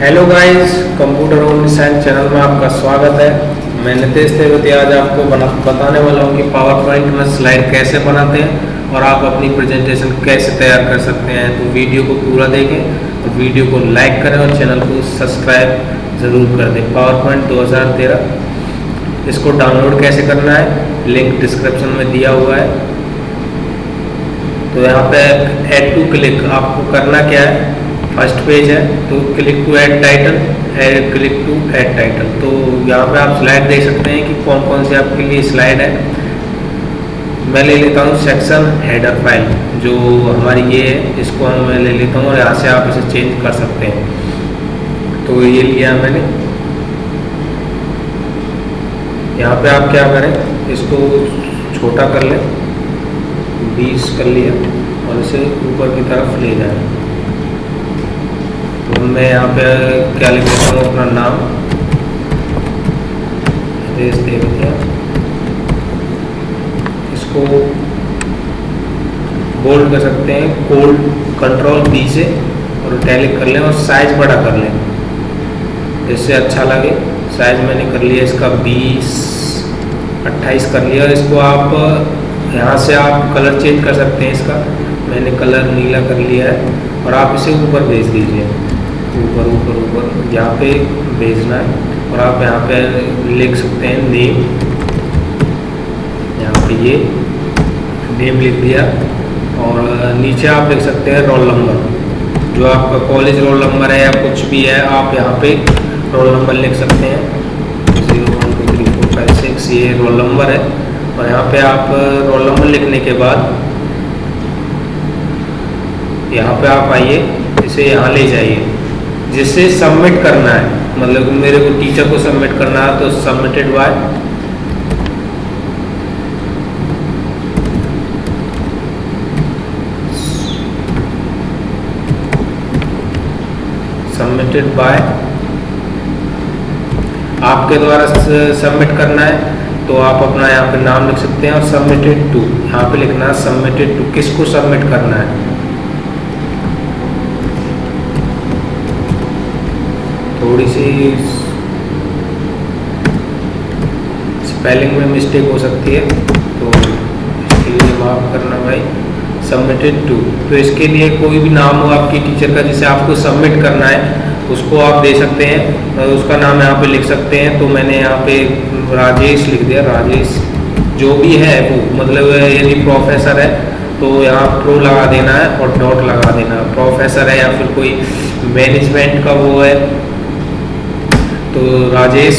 Hello guys computer only science channel में आपका स्वागत है। मैं नितेश तेवती आज आपको बना, बताने वाला हूँ कि पावर पॉइंट में स्लाइड कैसे बनाते हैं और आप अपनी प्रेजेंटेशन कैसे तैयार कर सकते हैं। तो वीडियो को पूरा देखें और वीडियो को लाइक करें और चैनल को सब्सक्राइब ज़रूर कर दें। पावर पॉइंट दो हज़ार तेरह। इसको डाउनलोड कैसे करना है? लिंक डिस्क्रिप्शन में दिया हुआ है। तो यहाँ पे एड टू क्लिक आपको करना क्या है? फ़र्स्ट पेज है तो click to add title click to add title तो यहाँ पे आप स्लाइड देख सकते हैं कि कौन कौन से आपके लिए स्लाइड है। मैं ले लेता हूँ सेक्शन हेडर फ़ाइल जो हमारी ये है, इसको हम मैं ले लेता हूँ और यहाँ से आप इसे चेंज कर सकते हैं। तो ये लिया मैंने। यहाँ पे आप क्या करें, इसको छोटा कर लें, बीस कर लिया और इसे ऊपर की तरफ़ ले जाएँ। मैं यहाँ पे क्या लिख देता हूँ अपना नाम? इसको बोल्ड कर सकते हैं कोल्ड कंट्रोल बी से और टैलिक कर लें और साइज़ बड़ा कर लें। इससे अच्छा लगे। साइज़ मैंने कर लिया, इसका 20 28 कर लिया। इसको आप, यहाँ से आप कलर चेंज कर सकते हैं इसका। मैंने कलर नीला कर लिया है और आप इसे ऊपर भेज दीजिए। ऊपर ऊपर ऊपर, यहाँ पे भेजना है और आप यहाँ पे लिख सकते हैं नेम यहाँ पे ये नेम लिख दिया और नीचे आप लिख सकते हैं रोल नंबर जो आपका कॉलेज रोल नंबर है या कुछ भी है, आप यहाँ पे रोल नंबर लिख सकते हैं. Zero one two three four five six ये रोल नंबर है और यहाँ पे आप रोल नंबर लिखने के बाद यहाँ पे आप आइए, इसे यहाँ ले जाइए. जिसे सबमिट करना है। मतलब मेरे को टीचर को सबमिट करना है तो सबमिटेड बाय सबमिटेड बाय आपके द्वारा सबमिट करना है तो आप अपना यहाँ पे नाम लिख सकते हैं और सबमिटेड टू यहाँ पे लिखना है सबमिटेड टू किसको सबमिट करना है? थोड़ी सी स्पेलिंग में मिस्टेक हो सकती है तो इसके लिए माफ़ करना भाई। सबमिटेड टू तो इसके लिए कोई भी नाम हो आपकी टीचर का, जिसे आपको सबमिट करना है, उसको आप दे सकते हैं, और उसका नाम यहाँ पे लिख सकते हैं। तो मैंने यहाँ पे राजेश लिख दिया, राजेश। जो भी है वो मतलब यदि प्रोफेसर है तो यहाँ प्रो लगा देना है और डॉट लगा देना प्रोफेसर है या फिर कोई मैनेजमेंट का वो है तो राजेश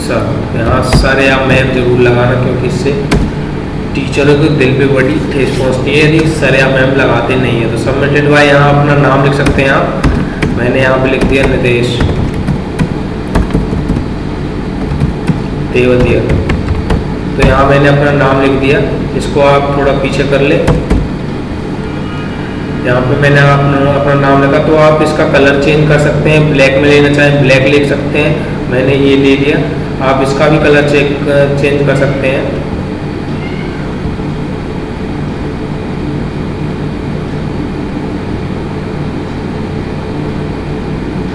सर, यहाँ सर या मैम ज़रूर लगाना क्योंकि इससे टीचरों के दिल पे बड़ी ठेस पहुँचती है। यदि सर या मैम लगाते नहीं है तो सबमिटेड बाय यहाँ अपना नाम लिख सकते हैं आप। मैंने यहाँ पे लिख दिया नितेश। देवतिया तो यहाँ मैंने अपना नाम लिख दिया। इसको आप थोड़ा पीछे कर ले। यहाँ पे मैंने अपना अपना नाम लिखा तो आप इसका कलर चेंज कर सकते हैं। ब्लैक में लेना चाहें ब्लैक लिख सकते हैं। मैंने ये ले लिया। आप इसका भी कलर चेक चेंज कर सकते हैं।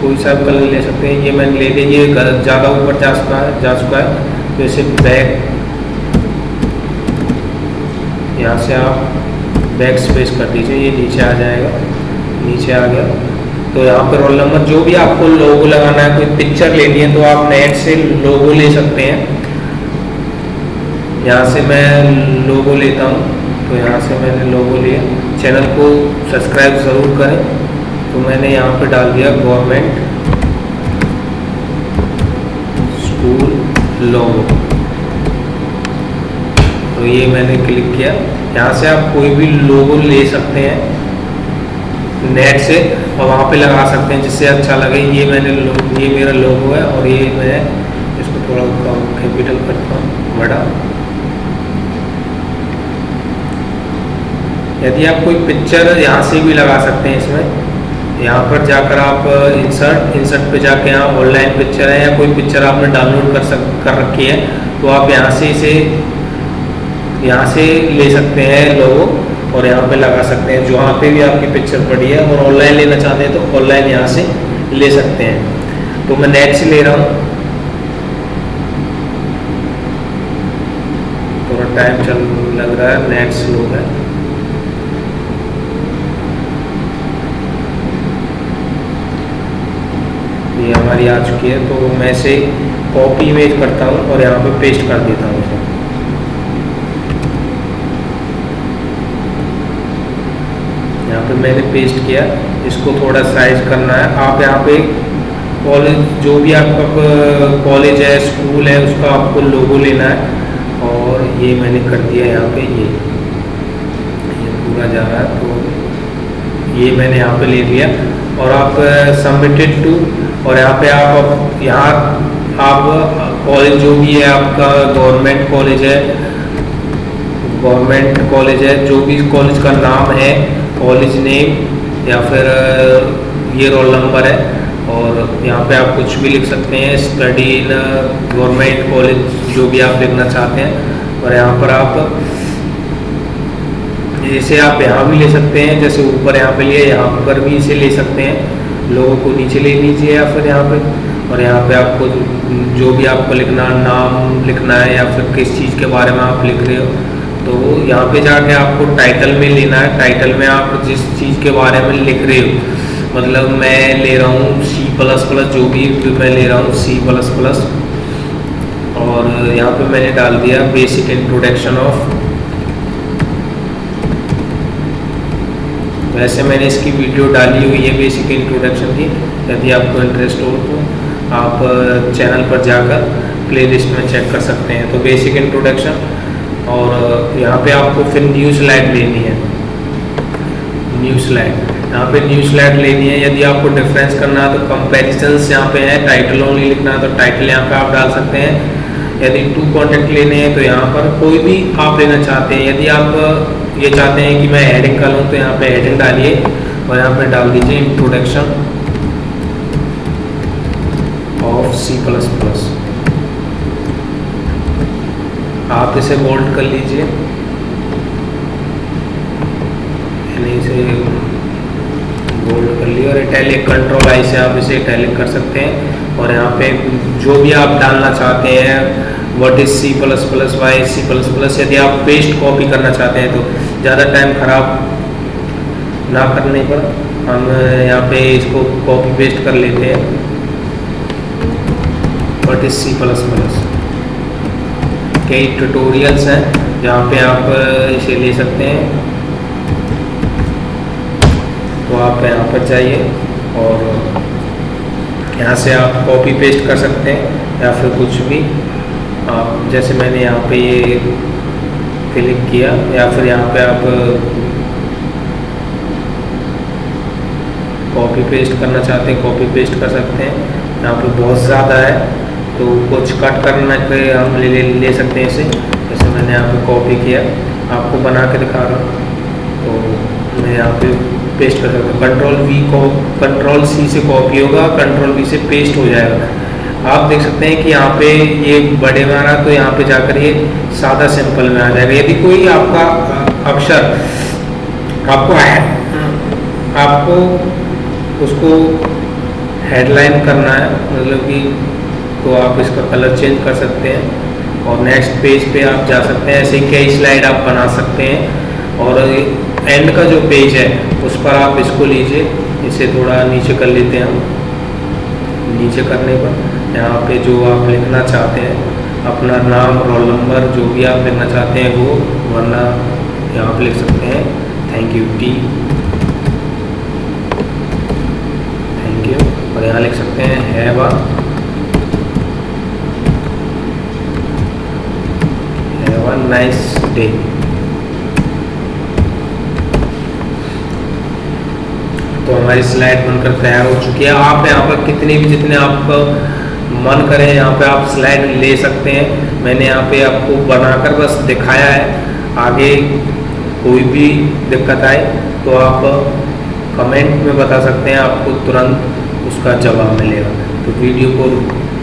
कोई सा कलर ले सकते हैं। ये मैंने ले लिया। ये ज़्यादा ऊपर जा चुका है, जा चुका है। इसे बैक यहाँ से आप बैक स्पेस कर दीजिए, ये नीचे आ जाएगा, नीचे आ गया। तो यहाँ पर रोल नंबर जो भी आपको लोगो लगाना है, कोई पिक्चर लेनी है तो आप नेट से लोगो ले सकते हैं। यहाँ से मैं लोगो लेता हूँ तो यहाँ से मैंने लोगो लिया। चैनल को सब्सक्राइब ज़रूर करें। तो मैंने यहाँ पे डाल दिया गवर्नमेंट स्कूल लोगो तो ये मैंने क्लिक किया। यहाँ से आप कोई भी लोगो ले सकते हैं। नेट से और वहाँ पे लगा सकते हैं, जिससे अच्छा लगे। ये मैंने ये मेरा लोगो है और ये मैं इसको थोड़ा कैपिटल करता हूँ बड़ा। यदि आप कोई पिक्चर यहाँ से भी लगा सकते हैं इसमें, यहाँ पर जाकर आप इंसर्ट इंसर्ट पे जाके यहाँ ऑनलाइन पिक्चर है या कोई पिक्चर आपने डाउनलोड कर सक, कर रखी है तो आप यहाँ से इसे यहाँ से ले सकते हैं लोगो और यहाँ पे लगा सकते हैं। जहाँ पे भी आपकी पिक्चर पड़ी है, और ऑनलाइन लेना चाहते हैं तो ऑनलाइन यहाँ से ले सकते हैं। तो मैं नेट से ले रहा हूँ। थोड़ा टाइम चल लग रहा है नेट स्लो है। ये हमारी आ चुकी है तो मैं इसे कॉपी इमेज करता हूँ और यहाँ पे पेस्ट कर देता हूँ। पे मैंने पेस्ट किया। इसको थोड़ा साइज़ करना है। आप यहाँ पे कॉलेज जो भी आपका कॉलेज है स्कूल है, उसका आपको लोगो लेना है। और ये मैंने कर दिया यहाँ पे, ये। ये पूरा जा रहा है तो ये मैंने यहाँ पे ले लिया। और आप सबमिटेड टू और यहाँ पे आप यहाँ आप कॉलेज जो भी है, आपका गवर्नमेंट कॉलेज है गवर्नमेंट कॉलेज है, जो भी कॉलेज का नाम है कॉलेज नेम या फिर ये रोल नंबर है और यहाँ पे आप कुछ भी लिख सकते हैं स्टडी इन गवर्नमेंट कॉलेज जो भी आप लिखना चाहते हैं। और यहाँ पर आप जैसे आप यहाँ भी ले सकते हैं, जैसे ऊपर यहाँ पे लिए यहाँ पर भी इसे ले सकते हैं। लोगों को नीचे ले लीजिए या फिर यहाँ पे। और यहाँ पे आपको जो भी आपको लिखना, नाम लिखना है या फिर किस चीज़ के बारे में आप लिख रहे हो तो यहाँ पे जाके आपको टाइटल में लेना है। टाइटल में आप जिस चीज़ के बारे में लिख रहे हो मतलब मैं ले रहा हूँ सी प्लस प्लस जो भी मैं ले रहा हूँ सी प्लस प्लस और यहाँ पे मैंने डाल दिया बेसिक इंट्रोडक्शन ऑफ़ वैसे मैंने इसकी वीडियो डाली हुई है बेसिक इंट्रोडक्शन की, यदि आपको इंटरेस्ट हो तो आप चैनल पर जाकर प्लेलिस्ट में चेक कर सकते हैं। तो बेसिक इंट्रोडक्शन और यहाँ पे आपको फिर न्यू स्लाइड लेनी है। न्यू स्लाइड यहाँ पे न्यू स्लाइड लेनी है। यदि आपको डिफरेंस करना है तो कंपेरिजन यहाँ पे है। टाइटल ओनली लिखना है तो टाइटल यहाँ पे आप डाल सकते हैं। यदि टू कॉन्टेक्ट लेने हैं तो यहाँ पर कोई भी आप लेना चाहते हैं। यदि आप ये चाहते हैं कि मैं हेडिंग का लूँ तो यहाँ पे हेडिंग डालिए और यहाँ पे डाल दीजिए introduction of C plus plus आप इसे बोल्ड कर लीजिए। यानी इसे बोल्ड कर लिया और इटैलिक कंट्रोल आई से आप इसे इटैलिक कर सकते हैं। और यहाँ पे जो भी आप डालना चाहते हैं what is C plus plus why C plus plus यदि आप पेस्ट कॉपी करना चाहते हैं तो ज़्यादा टाइम ख़राब ना करने पर हम यहाँ पे इसको कॉपी पेस्ट कर लेते हैं। What is C plus plus कई ट्यूटोरियल्स हैं, जहाँ पे आप इसे ले सकते हैं। तो आप यहाँ पर जाइए और यहाँ से आप कॉपी पेस्ट कर सकते हैं या फिर कुछ भी। आप, जैसे मैंने यहाँ पे ये क्लिक किया, या फिर यहाँ पे आप कॉपी पेस्ट करना चाहते हैं कॉपी पेस्ट कर सकते हैं। यहाँ पे बहुत ज़्यादा है। तो कुछ कट करना के हम ले ले, ले सकते हैं इसे। जैसे मैंने यहाँ पे कॉपी किया आपको बना के दिखा रहा हूँ। तो मैं यहाँ पे पेस्ट कर सकता हूँ। कंट्रोल वी को कंट्रोल सी से कॉपी होगा कंट्रोल वी से पेस्ट हो जाएगा। आप देख सकते हैं कि यहाँ पे ये बड़े में आ रहा तो यहाँ पे जाकर ये सादा सिंपल में आ जाएगा। यदि कोई आपका अक्षर आपको आपको उसको हेडलाइन करना है मतलब कि तो आप इसका कलर चेंज कर सकते हैं। और नेक्स्ट पेज पे आप जा सकते हैं, ऐसे कई स्लाइड आप बना सकते हैं। और एंड का जो पेज है, उस पर आप इसको लीजिए। इसे थोड़ा नीचे कर लेते हैं हम। नीचे करने पर यहाँ पे जो आप लिखना चाहते हैं, अपना नाम रोल नंबर जो भी आप लिखना चाहते हैं, वो, वरना यहाँ पे लिख सकते हैं। Thank you T thank you और यहाँ लिख सकते हैं हैव नाइस डे तो हमारी स्लाइड बनकर तैयार हो चुकी है। आप यहाँ पर कितने भी जितने आपको मन करे, यहाँ पे आप स्लाइड ले सकते हैं। मैंने यहाँ पे आपको बनाकर बस दिखाया है। आगे कोई भी दिक्कत आए तो आप कमेंट में बता सकते हैं, आपको तुरंत उसका जवाब मिलेगा। तो वीडियो को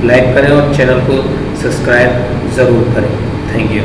लाइक करें और चैनल को सब्सक्राइब ज़रूर करें। Thank you